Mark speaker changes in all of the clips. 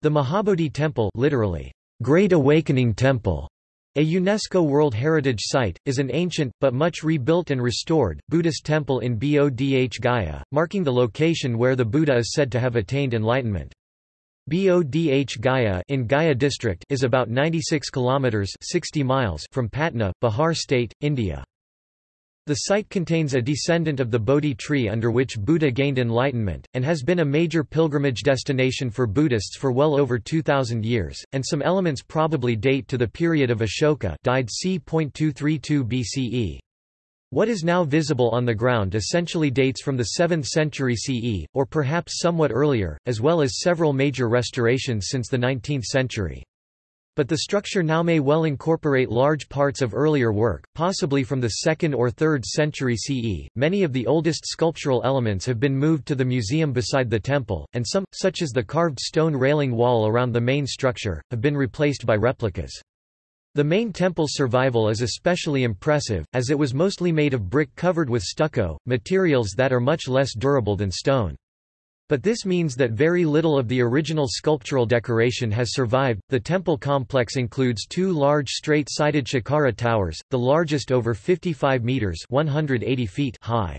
Speaker 1: The Mahabodhi Temple literally, Great Awakening Temple, a UNESCO World Heritage Site, is an ancient, but much rebuilt and restored, Buddhist temple in Bodh Gaya, marking the location where the Buddha is said to have attained enlightenment. Bodh Gaya in Gaya district is about 96 kilometers 60 miles from Patna, Bihar state, India. The site contains a descendant of the Bodhi tree under which Buddha gained enlightenment, and has been a major pilgrimage destination for Buddhists for well over 2,000 years, and some elements probably date to the period of Ashoka died c. 232 BCE. What is now visible on the ground essentially dates from the 7th century CE, or perhaps somewhat earlier, as well as several major restorations since the 19th century. But the structure now may well incorporate large parts of earlier work, possibly from the 2nd or 3rd century CE. Many of the oldest sculptural elements have been moved to the museum beside the temple, and some, such as the carved stone railing wall around the main structure, have been replaced by replicas. The main temple's survival is especially impressive, as it was mostly made of brick covered with stucco, materials that are much less durable than stone. But this means that very little of the original sculptural decoration has survived. The temple complex includes two large straight-sided Shikhara towers, the largest over 55 meters (180 feet) high.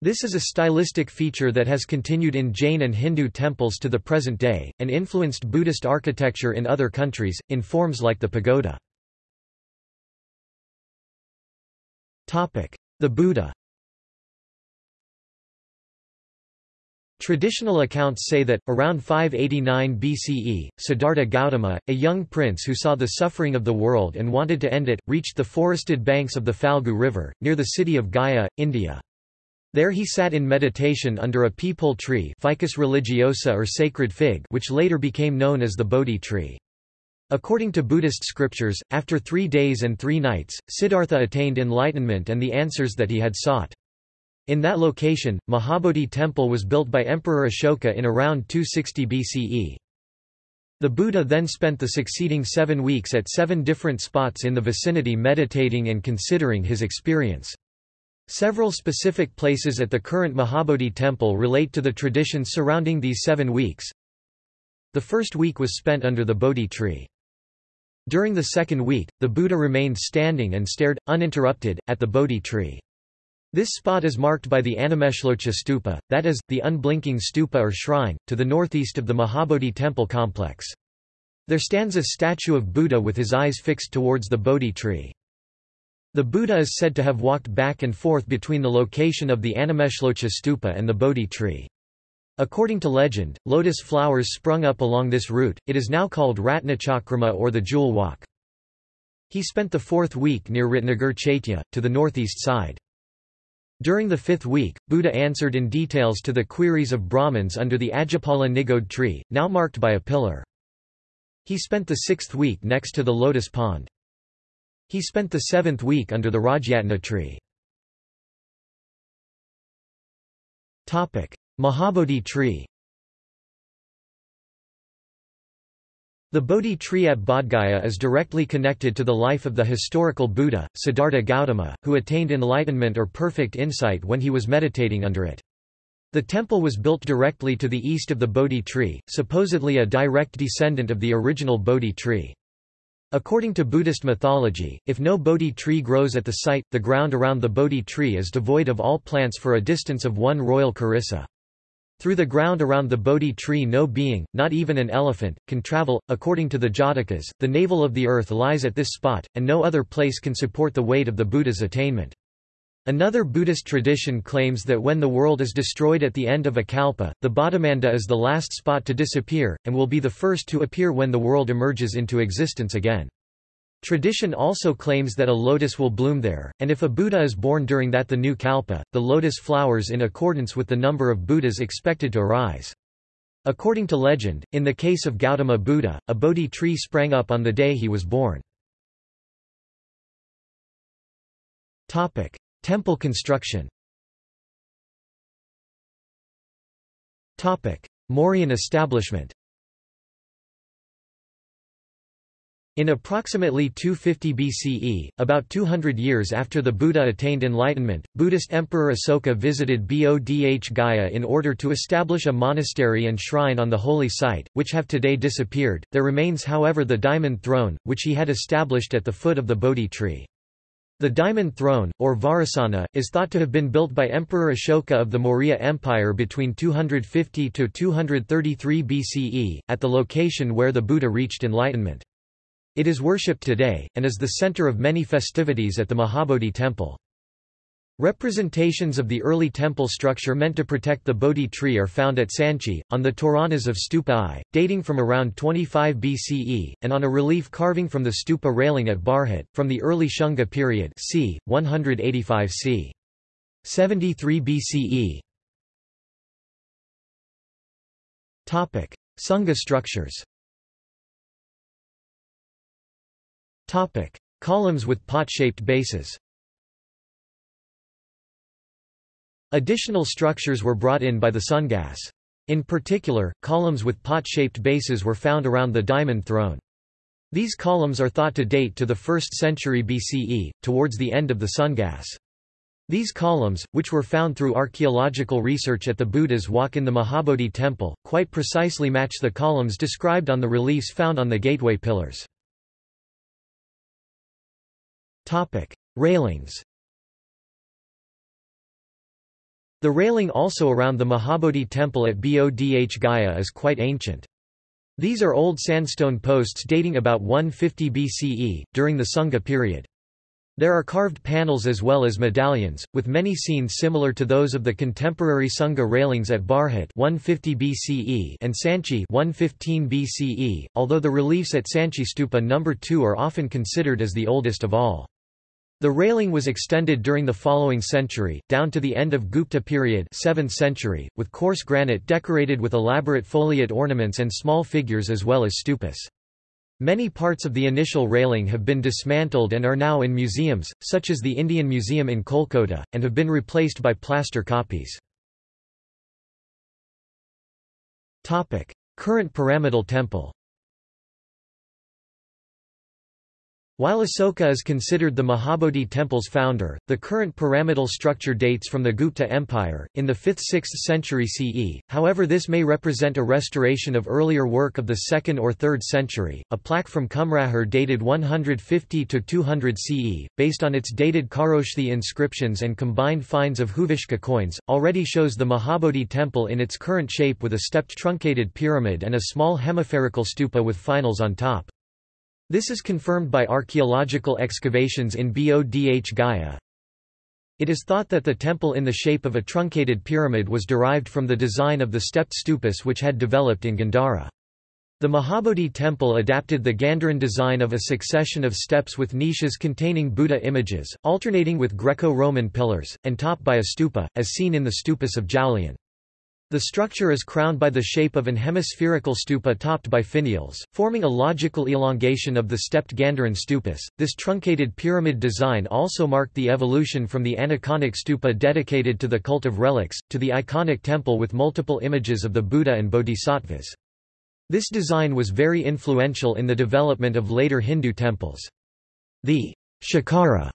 Speaker 1: This is a stylistic feature that has continued in Jain and Hindu temples to the present day, and influenced Buddhist architecture in other countries, in forms like the pagoda. The Buddha Traditional accounts say that, around 589 BCE, Siddhartha Gautama, a young prince who saw the suffering of the world and wanted to end it, reached the forested banks of the Phalgu River, near the city of Gaya, India. There he sat in meditation under a peepal tree Ficus religiosa or sacred fig which later became known as the Bodhi tree. According to Buddhist scriptures, after three days and three nights, Siddhartha attained enlightenment and the answers that he had sought. In that location, Mahabodhi temple was built by Emperor Ashoka in around 260 BCE. The Buddha then spent the succeeding seven weeks at seven different spots in the vicinity meditating and considering his experience. Several specific places at the current Mahabodhi temple relate to the traditions surrounding these seven weeks. The first week was spent under the Bodhi tree. During the second week, the Buddha remained standing and stared, uninterrupted, at the Bodhi tree. This spot is marked by the Animeshlocha stupa, that is, the unblinking stupa or shrine, to the northeast of the Mahabodhi temple complex. There stands a statue of Buddha with his eyes fixed towards the Bodhi tree. The Buddha is said to have walked back and forth between the location of the Animeshlocha stupa and the Bodhi tree. According to legend, lotus flowers sprung up along this route, it is now called Ratnachakrama or the Jewel Walk. He spent the fourth week near Ratnagar Chaitya, to the northeast side. During the fifth week, Buddha answered in details to the queries of Brahmins under the Ajapala Nigode tree, now marked by a pillar. He spent the sixth week next to the lotus pond. He spent the seventh week under the Rajyatna tree. Mahabodhi tree The Bodhi tree at Bodhgaya is directly connected to the life of the historical Buddha, Siddhartha Gautama, who attained enlightenment or perfect insight when he was meditating under it. The temple was built directly to the east of the Bodhi tree, supposedly a direct descendant of the original Bodhi tree. According to Buddhist mythology, if no Bodhi tree grows at the site, the ground around the Bodhi tree is devoid of all plants for a distance of one royal kharissa. Through the ground around the Bodhi tree no being, not even an elephant, can travel. According to the Jatakas, the navel of the earth lies at this spot, and no other place can support the weight of the Buddha's attainment. Another Buddhist tradition claims that when the world is destroyed at the end of a kalpa, the Bodhimanda is the last spot to disappear, and will be the first to appear when the world emerges into existence again. Tradition also claims that a lotus will bloom there, and if a Buddha is born during that the new kalpa, the lotus flowers in accordance with the number of Buddhas expected to arise. According to legend, in the case of Gautama Buddha, a Bodhi tree sprang up on the day he was born. Temple construction Mauryan establishment In approximately 250 BCE, about 200 years after the Buddha attained enlightenment, Buddhist Emperor Asoka visited Bodh Gaya in order to establish a monastery and shrine on the holy site, which have today disappeared. There remains however the diamond throne, which he had established at the foot of the Bodhi tree. The Diamond Throne, or Vajrasana, is thought to have been built by Emperor Ashoka of the Maurya Empire between 250 to 233 BCE, at the location where the Buddha reached enlightenment. It is worshipped today, and is the center of many festivities at the Mahabodhi temple. Representations of the early temple structure meant to protect the Bodhi tree are found at Sanchi, on the Toranas of Stupa I, dating from around 25 BCE, and on a relief carving from the stupa railing at Bharhut, from the early Shunga period c. 185 c. 73 BCE. Sunga structures Topic: Columns with pot-shaped bases. Additional structures were brought in by the Sungas. In particular, columns with pot-shaped bases were found around the diamond throne. These columns are thought to date to the 1st century BCE, towards the end of the Sungas. These columns, which were found through archaeological research at the Buddha's walk in the Mahabodhi temple, quite precisely match the columns described on the reliefs found on the gateway pillars. Topic: Railings. The railing also around the Mahabodhi temple at Bodh Gaya is quite ancient. These are old sandstone posts dating about 150 BCE, during the Sunga period. There are carved panels as well as medallions, with many scenes similar to those of the contemporary Sunga railings at Bharhut 150 BCE and Sanchi 115 BCE, although the reliefs at Sanchi Stupa No. 2 are often considered as the oldest of all. The railing was extended during the following century, down to the end of Gupta period 7th century, with coarse granite decorated with elaborate foliate ornaments and small figures as well as stupas. Many parts of the initial railing have been dismantled and are now in museums, such as the Indian Museum in Kolkata, and have been replaced by plaster copies. Current pyramidal temple While Asoka is considered the Mahabodhi temple's founder, the current pyramidal structure dates from the Gupta Empire, in the 5th–6th century CE, however this may represent a restoration of earlier work of the 2nd or 3rd century. A plaque from Kumrahar dated 150–200 CE, based on its dated Kharoshthi inscriptions and combined finds of Huvishka coins, already shows the Mahabodhi temple in its current shape with a stepped truncated pyramid and a small hemispherical stupa with finials on top. This is confirmed by archaeological excavations in Bodh Gaya. It is thought that the temple in the shape of a truncated pyramid was derived from the design of the stepped stupas which had developed in Gandhara. The Mahabodhi temple adapted the Gandharan design of a succession of steps with niches containing Buddha images, alternating with Greco-Roman pillars, and topped by a stupa, as seen in the stupas of Jaulian. The structure is crowned by the shape of an hemispherical stupa topped by finials, forming a logical elongation of the stepped Gandharan stupas. This truncated pyramid design also marked the evolution from the aniconic stupa dedicated to the cult of relics, to the iconic temple with multiple images of the Buddha and bodhisattvas. This design was very influential in the development of later Hindu temples. The shikhara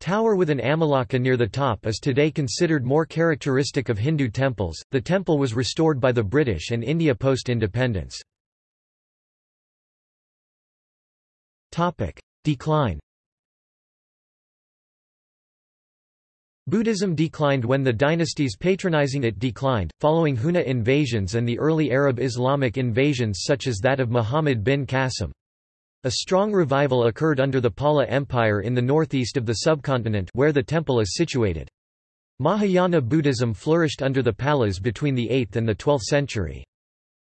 Speaker 1: Tower with an amalaka near the top is today considered more characteristic of Hindu temples. The temple was restored by the British and India post-independence. Topic: Decline. Buddhism declined when the dynasties patronizing it declined, following Huna invasions and the early Arab Islamic invasions such as that of Muhammad bin Qasim. A strong revival occurred under the Pala Empire in the northeast of the subcontinent where the temple is situated. Mahayana Buddhism flourished under the Palas between the 8th and the 12th century.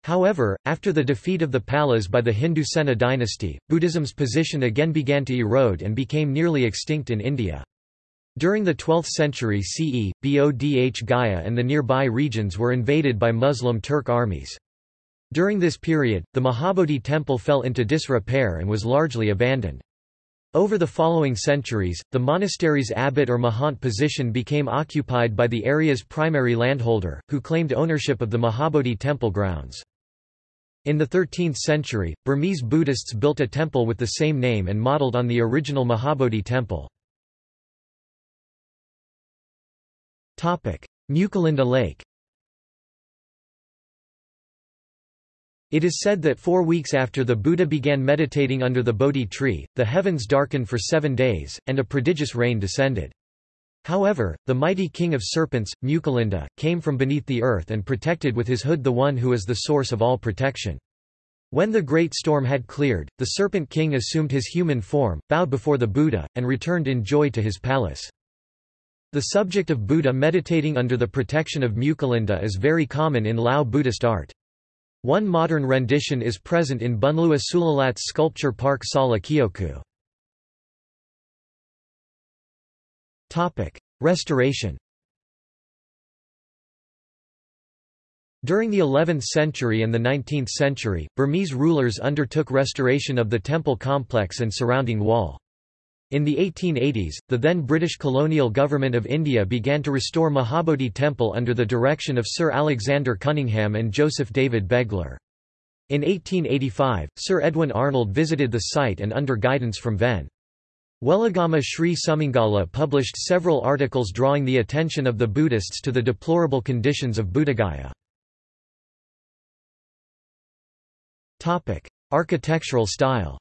Speaker 1: However, after the defeat of the Palas by the Hindu Sena dynasty, Buddhism's position again began to erode and became nearly extinct in India. During the 12th century CE, Bodh Gaya and the nearby regions were invaded by Muslim Turk armies. During this period, the Mahabodhi temple fell into disrepair and was largely abandoned. Over the following centuries, the monastery's abbot or mahant position became occupied by the area's primary landholder, who claimed ownership of the Mahabodhi temple grounds. In the 13th century, Burmese Buddhists built a temple with the same name and modelled on the original Mahabodhi temple. Mucalinda Lake It is said that four weeks after the Buddha began meditating under the Bodhi tree, the heavens darkened for seven days, and a prodigious rain descended. However, the mighty king of serpents, Mucalinda, came from beneath the earth and protected with his hood the one who is the source of all protection. When the great storm had cleared, the Serpent King assumed his human form, bowed before the Buddha, and returned in joy to his palace. The subject of Buddha meditating under the protection of Mucalinda is very common in Lao Buddhist art. One modern rendition is present in Bunleua Sulilat's sculpture park Sala Keoku. Restoration During the 11th century and the 19th century, Burmese rulers undertook restoration of the temple complex and surrounding wall. In the 1880s, the then British colonial government of India began to restore Mahabodhi Temple under the direction of Sir Alexander Cunningham and Joseph David Beglar. In 1885, Sir Edwin Arnold visited the site and under guidance from Ven. Weligama Sri Sumangala published several articles drawing the attention of the Buddhists to the deplorable conditions of Buddhagaya. Architectural style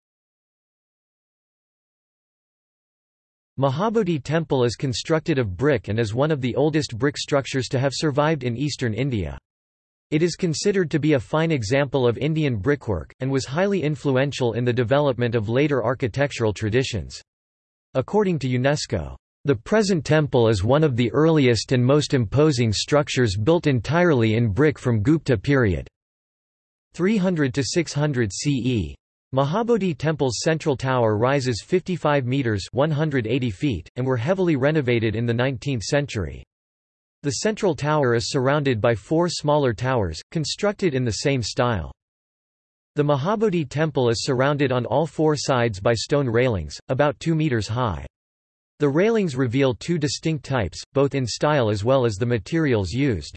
Speaker 1: Mahabodhi temple is constructed of brick and is one of the oldest brick structures to have survived in eastern India. It is considered to be a fine example of Indian brickwork, and was highly influential in the development of later architectural traditions. According to UNESCO, the present temple is one of the earliest and most imposing structures built entirely in brick from Gupta period. 300 to 600 CE. Mahabodhi Temple's central tower rises 55 meters (180 feet) and were heavily renovated in the 19th century. The central tower is surrounded by four smaller towers, constructed in the same style. The Mahabodhi temple is surrounded on all four sides by stone railings, about 2 meters high. The railings reveal two distinct types, both in style as well as the materials used.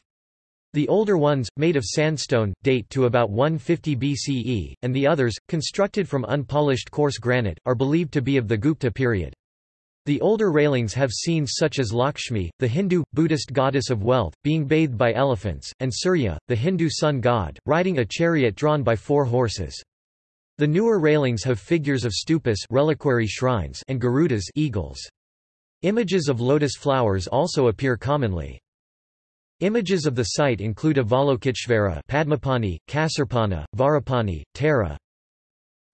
Speaker 1: The older ones, made of sandstone, date to about 150 BCE, and the others, constructed from unpolished coarse granite, are believed to be of the Gupta period. The older railings have scenes such as Lakshmi, the Hindu, Buddhist goddess of wealth, being bathed by elephants, and Surya, the Hindu sun god, riding a chariot drawn by four horses. The newer railings have figures of stupas reliquary shrines and garudas eagles. Images of lotus flowers also appear commonly. Images of the site include Avalokiteshvara Padmapani, Khasarpana, Vajrapani, Tara,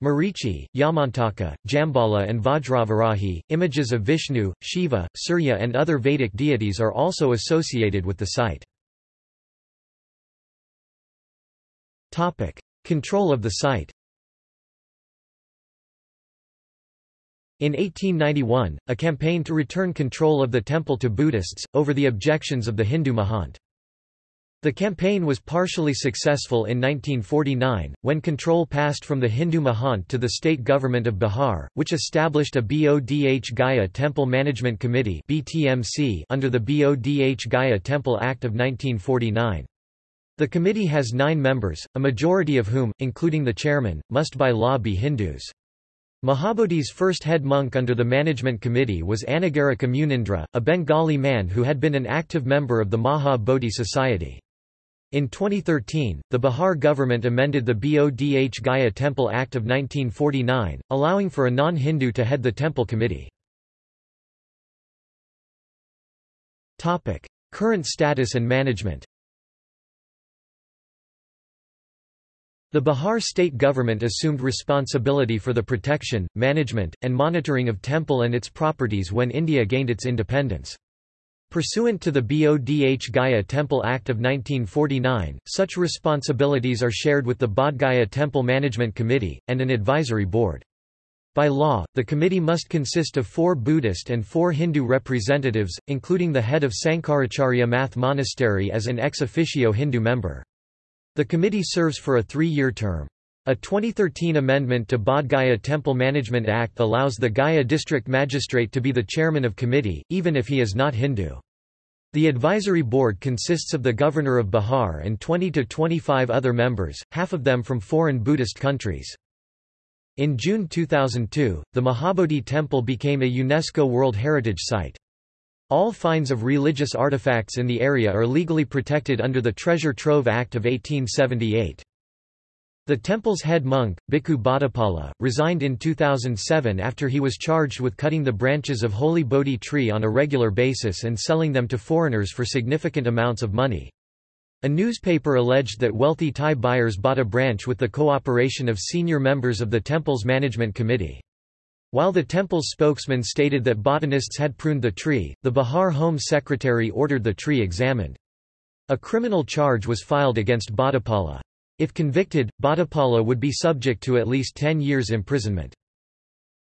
Speaker 1: Marichi, Yamantaka, Jambhala and Vajravarahi. Images of Vishnu, Shiva, Surya and other Vedic deities are also associated with the site. Topic: Control of the site. In 1891, a campaign to return control of the temple to Buddhists, over the objections of the Hindu Mahant. The campaign was partially successful in 1949, when control passed from the Hindu Mahant to the state government of Bihar, which established a Bodh Gaya Temple Management Committee under the Bodh Gaya Temple Act of 1949. The committee has nine members, a majority of whom, including the chairman, must by law be Hindus. Mahabodhi's first head monk under the management committee was Anagarika Munindra, a Bengali man who had been an active member of the Maha Bodhi Society. In 2013, the Bihar government amended the Bodh Gaya Temple Act of 1949, allowing for a non-Hindu to head the temple committee. Current status and management The Bihar state government assumed responsibility for the protection, management, and monitoring of temple and its properties when India gained its independence. Pursuant to the Bodh Gaya Temple Act of 1949, such responsibilities are shared with the Bodh Gaya Temple Management Committee, and an advisory board. By law, the committee must consist of four Buddhist and four Hindu representatives, including the head of Sankaracharya Math Monastery as an ex officio Hindu member. The committee serves for a three-year term. A 2013 amendment to Bodh Temple Management Act allows the Gaya district magistrate to be the chairman of committee, even if he is not Hindu. The advisory board consists of the governor of Bihar and 20 to 25 other members, half of them from foreign Buddhist countries. In June 2002, the Mahabodhi Temple became a UNESCO World Heritage Site. All finds of religious artifacts in the area are legally protected under the Treasure Trove Act of 1878. The temple's head monk, Bhikkhu Bhattapala, resigned in 2007 after he was charged with cutting the branches of holy Bodhi tree on a regular basis and selling them to foreigners for significant amounts of money. A newspaper alleged that wealthy Thai buyers bought a branch with the cooperation of senior members of the temple's management committee. While the temple's spokesman stated that botanists had pruned the tree, the Bihar Home Secretary ordered the tree examined. A criminal charge was filed against Bhattapala. If convicted, Bhattapala would be subject to at least 10 years imprisonment.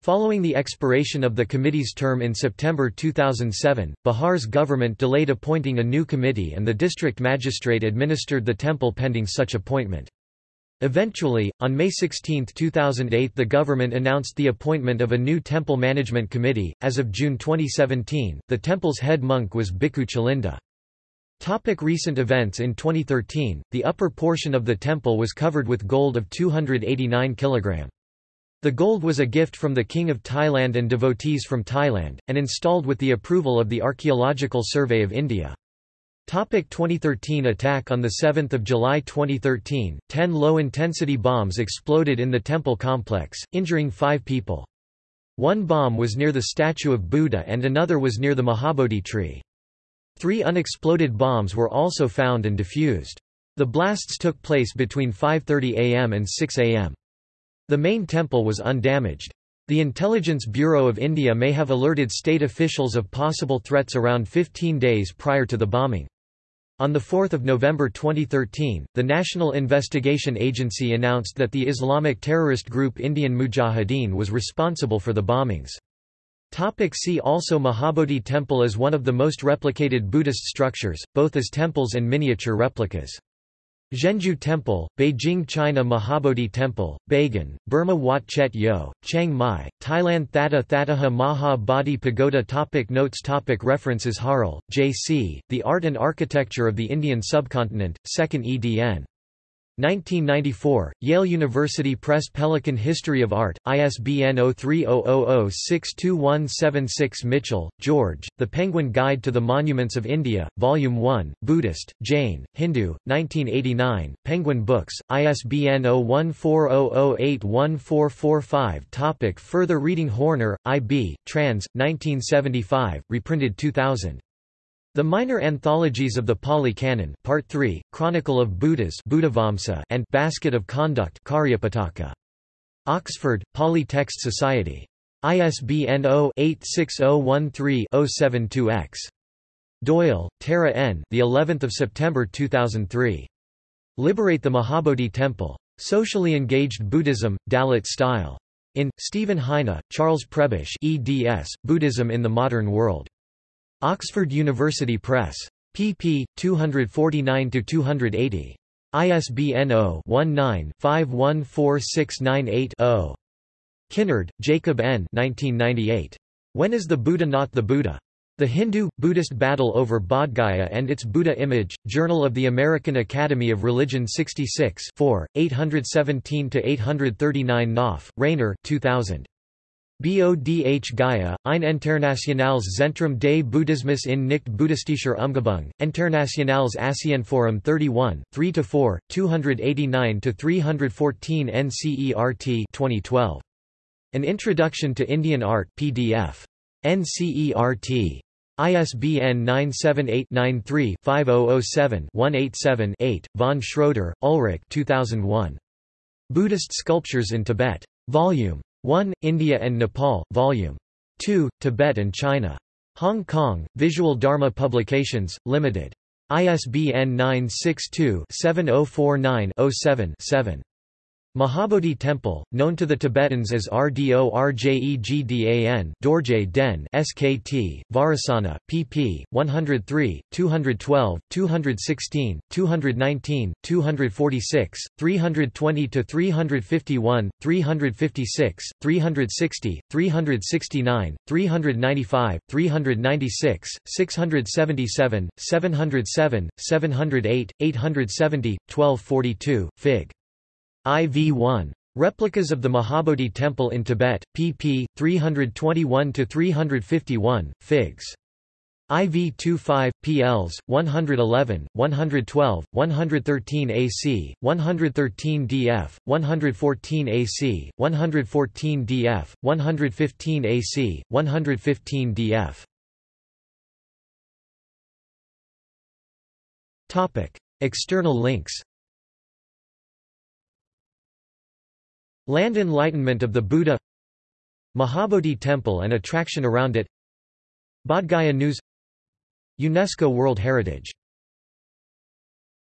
Speaker 1: Following the expiration of the committee's term in September 2007, Bihar's government delayed appointing a new committee and the district magistrate administered the temple pending such appointment. Eventually, on May 16, 2008 the government announced the appointment of a new temple management committee. As of June 2017, the temple's head monk was Bhikkhu Chalinda. Topic recent events In 2013, the upper portion of the temple was covered with gold of 289 kg. The gold was a gift from the King of Thailand and devotees from Thailand, and installed with the approval of the Archaeological Survey of India. Topic 2013 attack On 7 July 2013, ten low-intensity bombs exploded in the temple complex, injuring five people. One bomb was near the statue of Buddha and another was near the Mahabodhi tree. Three unexploded bombs were also found and defused. The blasts took place between 5.30 am and 6 am. The main temple was undamaged. The Intelligence Bureau of India may have alerted state officials of possible threats around 15 days prior to the bombing. On 4 November 2013, the National Investigation Agency announced that the Islamic terrorist group Indian Mujahideen was responsible for the bombings. Topic see also Mahabodhi Temple is one of the most replicated Buddhist structures, both as temples and miniature replicas. Zhenjue Temple, Beijing China Mahabodhi Temple, Bagan, Burma Wat Chet Yo, Chiang Mai, Thailand Thatta Thattaha Maha Bodhi Pagoda topic Notes topic References Harle, J.C., The Art and Architecture of the Indian Subcontinent, 2nd edn. 1994, Yale University Press Pelican History of Art, ISBN 0300062176 Mitchell, George, The Penguin Guide to the Monuments of India, Volume 1, Buddhist, Jain, Hindu, 1989, Penguin Books, ISBN 0140081445 Topic Further reading Horner, I.B., trans, 1975, reprinted 2000. The Minor Anthologies of the Pali Canon Part 3, Chronicle of Buddhas and Basket of Conduct. Oxford, Pali Text Society. ISBN 0-86013-072-X. Doyle, Tara N. The 11th of September 2003. Liberate the Mahabodhi Temple. Socially Engaged Buddhism, Dalit Style. In Stephen Heine, Charles Prebish, eds. Buddhism in the Modern World. Oxford University Press. pp. 249–280. ISBN 0-19-514698-0. Kinnard, Jacob N. 1998. When is the Buddha not the Buddha? The Hindu-Buddhist Battle over Bodhgaya and its Buddha Image, Journal of the American Academy of Religion 66 4, 817–839 Knopf, Rainer 2000. Bodh Gaya, ein internationales Zentrum des Buddhismus in nicht buddhistischer Umgebung, Internationales Asienforum 31, 3–4, 289–314 NCERT 2012. An Introduction to Indian Art PDF. NCERT. ISBN 978-93-5007-187-8, von Schroeder, Ulrich 2001. Buddhist Sculptures in Tibet. Volume 1. India and Nepal, Vol. 2, Tibet and China. Hong Kong, Visual Dharma Publications, Limited. ISBN 962-7049-07-7. Mahabodhi Temple, known to the Tibetans as Rdorjegdan Dorje Den SKT, Vajrasana, pp. 103, 212, 216, 219, 246, 320–351, 356, 360, 369, 395, 396, 677, 707, 708, 870, 1242, Fig. IV-1. Replicas of the Mahabodhi Temple in Tibet, pp. 321–351, figs. IV-25, PLs, 111, 112, 113 AC, 113 DF, 114 AC, 114 DF, 115 AC, 115 DF. External links Land Enlightenment of the Buddha Mahabodhi Temple and attraction around it Bodh Gaya News UNESCO World Heritage